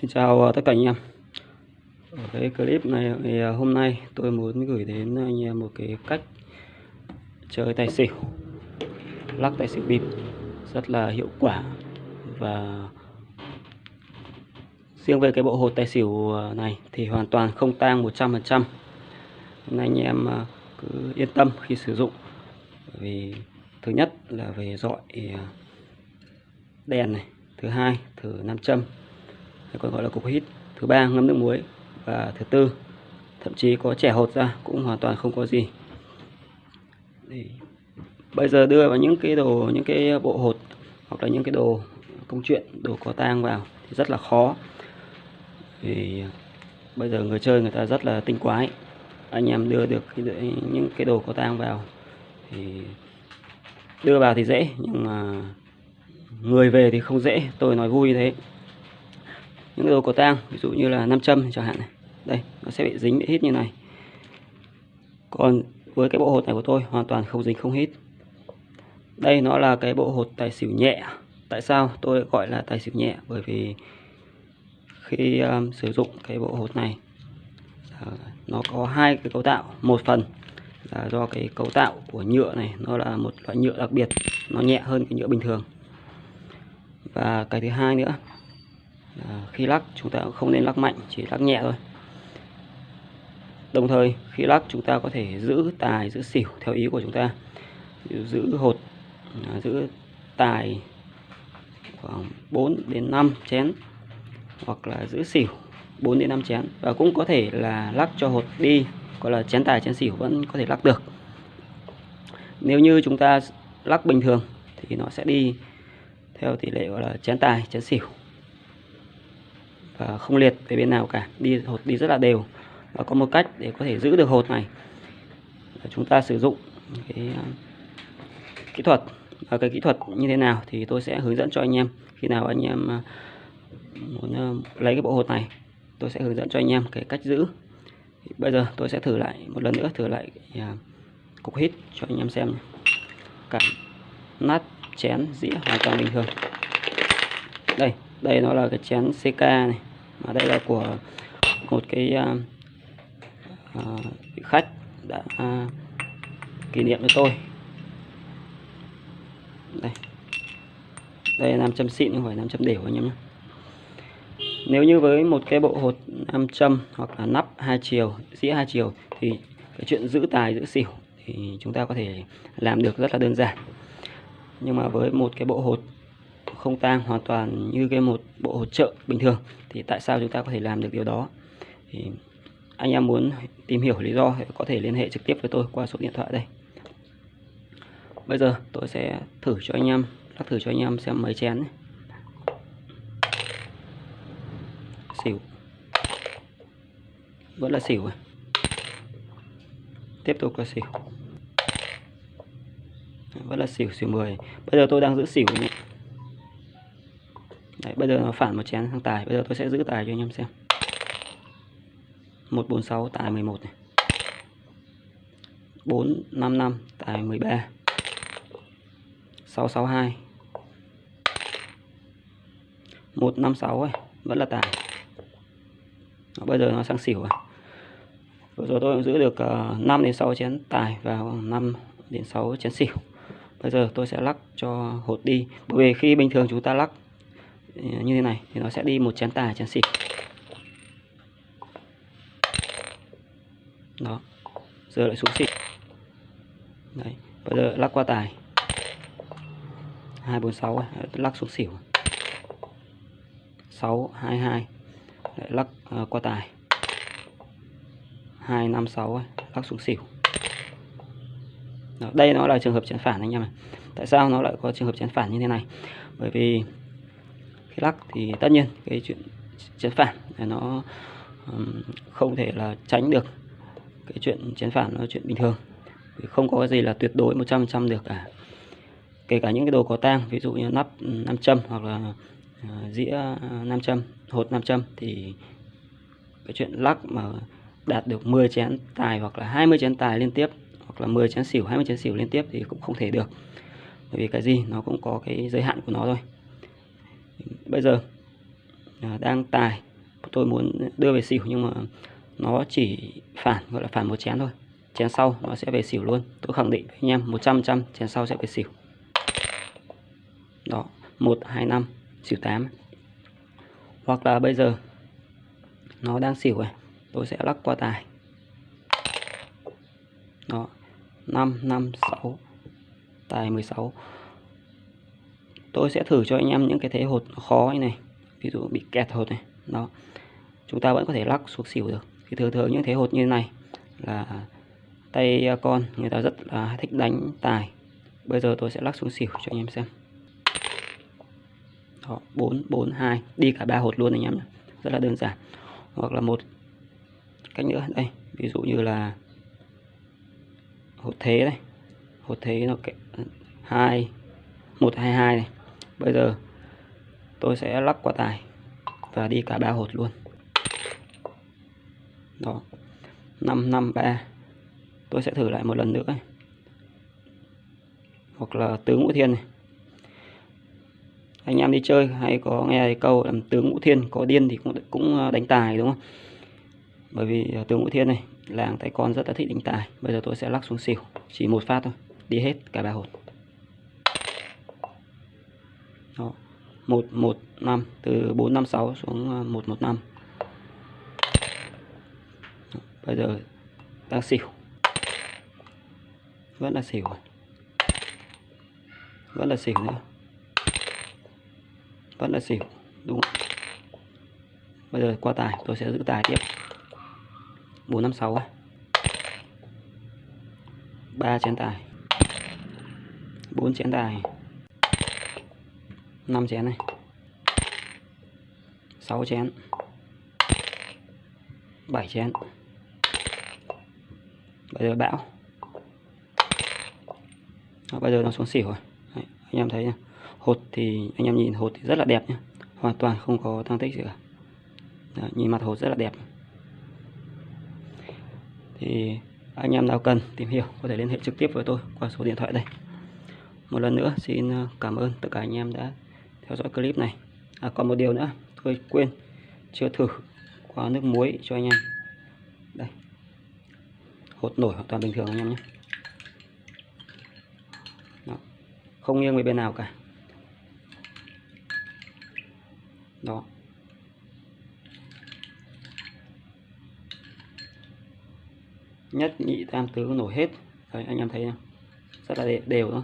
Xin chào ờ, tất cả anh em. Ở cái clip này thì ờ, hôm nay tôi muốn gửi đến anh em một cái cách chơi tài xỉu, lắc tài xỉu bịp, rất là hiệu quả. Và riêng về cái bộ hột tài xỉu ờ, này thì hoàn toàn không tang 100% nên anh em cứ yên tâm khi sử dụng. Vì thứ nhất là về dọi đèn này, thứ hai, thử nam châm còn gọi là cục hít. Thứ ba ngâm nước muối. Và thứ tư thậm chí có trẻ hột ra cũng hoàn toàn không có gì. Bây giờ đưa vào những cái đồ những cái bộ hột hoặc là những cái đồ công chuyện đồ có tang vào thì rất là khó. Thì bây giờ người chơi người ta rất là tinh quái. Anh em đưa được cái, những cái đồ có tang vào thì đưa vào thì dễ nhưng mà người về thì không dễ. Tôi nói vui thế những đồ cổ tang ví dụ như là nam châm chẳng hạn này. Đây nó sẽ bị dính bị hít như này. Còn với cái bộ hột này của tôi hoàn toàn không dính không hít. Đây nó là cái bộ hột tài xỉu nhẹ. Tại sao tôi gọi là tài xỉu nhẹ? Bởi vì khi um, sử dụng cái bộ hột này uh, nó có hai cái cấu tạo. Một phần là do cái cấu tạo của nhựa này nó là một loại nhựa đặc biệt. Nó nhẹ hơn cái nhựa bình thường. Và cái thứ hai nữa Ờ, khi lắc chúng ta không nên lắc mạnh chỉ lắc nhẹ thôi. Đồng thời khi lắc chúng ta có thể giữ tài giữ xỉu theo ý của chúng ta. Giữ hột à, giữ tài khoảng 4 đến 5 chén hoặc là giữ xỉu 4 đến 5 chén. Và cũng có thể là lắc cho hột đi gọi là chén tài chén xỉu vẫn có thể lắc được. Nếu như chúng ta lắc bình thường thì nó sẽ đi theo tỷ lệ gọi là chén tài chén xỉu và không liệt về bên nào cả. Đi, hột đi rất là đều. Và có một cách để có thể giữ được hột này. Chúng ta sử dụng cái ờ, kỹ thuật. Và cái kỹ thuật như thế nào thì tôi sẽ hướng dẫn cho anh em. Khi nào anh em ờ, muốn lấy cái bộ hột này, tôi sẽ hướng dẫn cho anh em cái cách giữ. Thì bây giờ tôi sẽ thử lại một lần nữa, thử lại cục hít cho anh em xem cả nát chén dĩa hoàn toàn bình thường. Đây đây nó là cái chén CK này à, đây là của một cái à, à, khách đã à, kỷ niệm với tôi. Đây. Đây là nam châm xịn không phải nam châm đều anh em nhé. Nếu như với một cái bộ hột nam châm hoặc là nắp hai chiều dĩa hai chiều thì cái chuyện giữ tài giữ xỉu thì chúng ta có thể làm được rất là đơn giản. Nhưng mà với một cái bộ hột không tang hoàn toàn như cái một bộ hỗ trợ bình thường, thì tại sao chúng ta có thể làm được điều đó? Thì anh em muốn tìm hiểu lý do thì có thể liên hệ trực tiếp với tôi qua số điện thoại đây. Bây giờ tôi sẽ thử cho anh em, lắc thử cho anh em xem mấy chén xỉu. Vẫn là xỉu à? tiếp tục là xỉu. Vẫn là xỉu xỉu 10 bây giờ tôi đang giữ xỉu nhé. Đấy, bây giờ nó phản một chén sang tài. Bây giờ tôi sẽ giữ tài cho anh em xem. 146 tài 11 này. 455 tài 13 662 156 ấy, vẫn là tài. Đó, bây giờ nó sang xỉu rồi vừa rồi tôi cũng giữ được ờ, 5 đến 6 chén tài và 5 đến 6 chén xỉu. Bây giờ tôi sẽ lắc cho hột đi. Bởi vì khi bình thường chúng ta lắc Ờ, như thế này thì nó sẽ đi một chén tài chén xịt. Đó giờ lại xuống xịt. Đấy bây giờ lắc qua tài. 246 à, lắc xuống xỉu. 622 lại lắc uh, qua tài. 256 à, lắc xuống xỉu. Đó, đây nó là trường hợp chén phản anh em ạ. Tại sao nó lại có trường hợp chén phản như thế này? Bởi vì khi lắc thì tất nhiên cái chuyện chén phản nó không thể là tránh được cái chuyện chén phản nó chuyện bình thường. Không có cái gì là tuyệt đối 100% được cả. Kể cả những cái đồ có tang, ví dụ như nắp nam châm hoặc là ờ, dĩa ờ, nam châm, hột nam châm thì cái chuyện lắc mà đạt được 10 chén tài hoặc là 20 chén tài liên tiếp hoặc là 10 chén xỉu 20 chén xỉu liên tiếp thì cũng không thể được. Bởi vì cái gì nó cũng có cái giới hạn của nó thôi bây giờ à, đang tài. Tôi muốn đưa về xỉu nhưng mà nó chỉ phản, gọi là phản một chén thôi. Chén sau nó sẽ về xỉu luôn. Tôi khẳng định với anh em 100 trăm chén sau sẽ về xỉu. Đó, một, hai, năm, xỉu 8 hoặc là bây giờ nó đang xỉu này tôi sẽ lắc qua tài. Đó 5 5 6 tài 16 tôi sẽ thử cho anh em những cái thế hột khó như này. Ví dụ bị kẹt hột này. Đó. Chúng ta vẫn có thể lắc xuống xỉu được. Thì thường thường những thế hột như này là tay con người ta rất là thích đánh tài. Bây giờ tôi sẽ lắc xuống xỉu cho anh em xem. Đó, 4 4 2 đi cả ba hột luôn anh em nhé. Rất là đơn giản. Hoặc là một cách nữa. Đây ví dụ như là hột thế đây hột thế nó hai một hai hai này bây giờ, tôi sẽ lắc qua tài và đi cả ba hột luôn. Đó. 553 tôi sẽ thử lại một lần nữa. Hoặc là tướng ngũ thiên này. Anh em đi chơi hay có nghe câu làm tướng ngũ thiên có điên thì cũng cũng ờ, đánh tài, đúng không? Bởi vì ờ, tướng ngũ thiên này, làng tay con rất là thích đánh tài. Bây giờ tôi sẽ lắc xuống xỉu, chỉ một phát thôi. Đi hết cả ba hột đó. Một một năm từ bốn năm sáu xuống ờ, một một năm. Bây giờ đang xỉu. Vẫn là xỉu à? vẫn là xỉu nữa. Vẫn là xỉu đúng không? bây giờ qua tài tôi sẽ giữ tài tiếp. Bốn năm sáu ba chén tài. Bốn chén tài năm chén này. Sáu chén. Bảy chén. Bây giờ bão. Đó, bây giờ nó xuống xỉu rồi. Đấy, anh em thấy nhá. Hột thì anh em nhìn hột thì rất là đẹp nhé hoàn toàn không có tăng tích gì cả. Đó, nhìn mặt hột rất là đẹp. Thì anh em nào cần tìm hiểu có thể liên hệ trực tiếp với tôi qua số điện thoại đây. Một lần nữa xin ờ, cảm ơn tất cả anh em đã theo dõi clip này. À, còn một điều nữa tôi quên chưa thử qua nước muối cho anh em. Đây. Hột nổi hoàn toàn bình thường anh em nhé. Đó. không nghiêng về bên nào cả. Đó. Nhất nhị tam tứ nổi hết. Đấy, anh em thấy không? rất là đều, thôi.